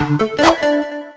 Música